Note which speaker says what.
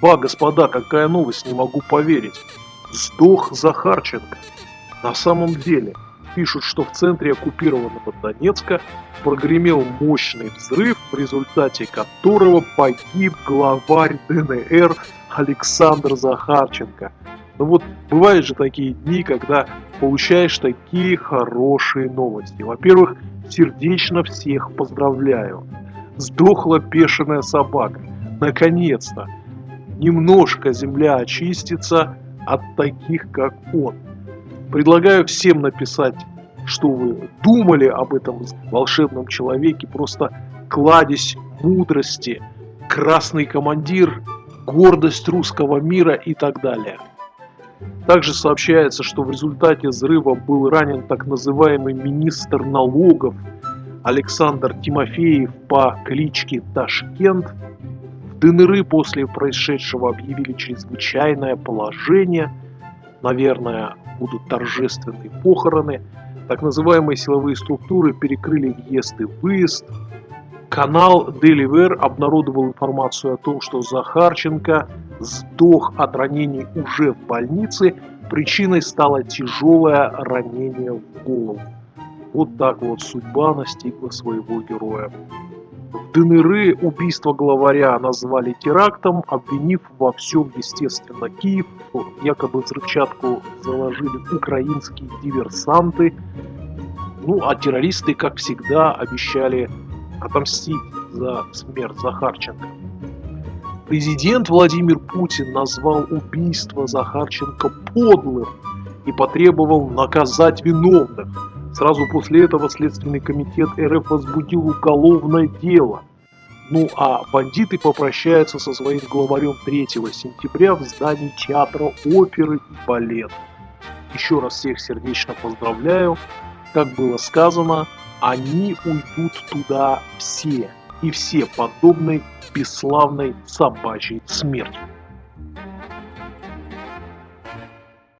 Speaker 1: Ба, господа, какая новость, не могу поверить. Сдох Захарченко. На самом деле, пишут, что в центре оккупированного Донецка прогремел мощный взрыв, в результате которого погиб главарь ДНР Александр Захарченко. Ну вот бывают же такие дни, когда получаешь такие хорошие новости. Во-первых, сердечно всех поздравляю. Сдохла бешеная собака. Наконец-то. Немножко земля очистится от таких, как он. Предлагаю всем написать, что вы думали об этом волшебном человеке, просто кладезь мудрости, красный командир, гордость русского мира и так далее. Также сообщается, что в результате взрыва был ранен так называемый министр налогов Александр Тимофеев по кличке Ташкент. В после происшедшего объявили чрезвычайное положение. Наверное, будут торжественные похороны. Так называемые силовые структуры перекрыли въезд и выезд. Канал Деливер обнародовал информацию о том, что Захарченко сдох от ранений уже в больнице. Причиной стало тяжелое ранение в голову. Вот так вот судьба настигла своего героя. В ДНР убийство главаря назвали терактом, обвинив во всем, естественно, Киев. Якобы взрывчатку заложили украинские диверсанты. Ну, а террористы, как всегда, обещали отомстить за смерть Захарченко. Президент Владимир Путин назвал убийство Захарченко подлым и потребовал наказать виновных. Сразу после этого Следственный комитет РФ возбудил уголовное дело. Ну а бандиты попрощаются со своим главарем 3 сентября в здании театра оперы и балета. Еще раз всех сердечно поздравляю. Как было сказано, они уйдут туда все, и все подобной бесславной собачьей смертью.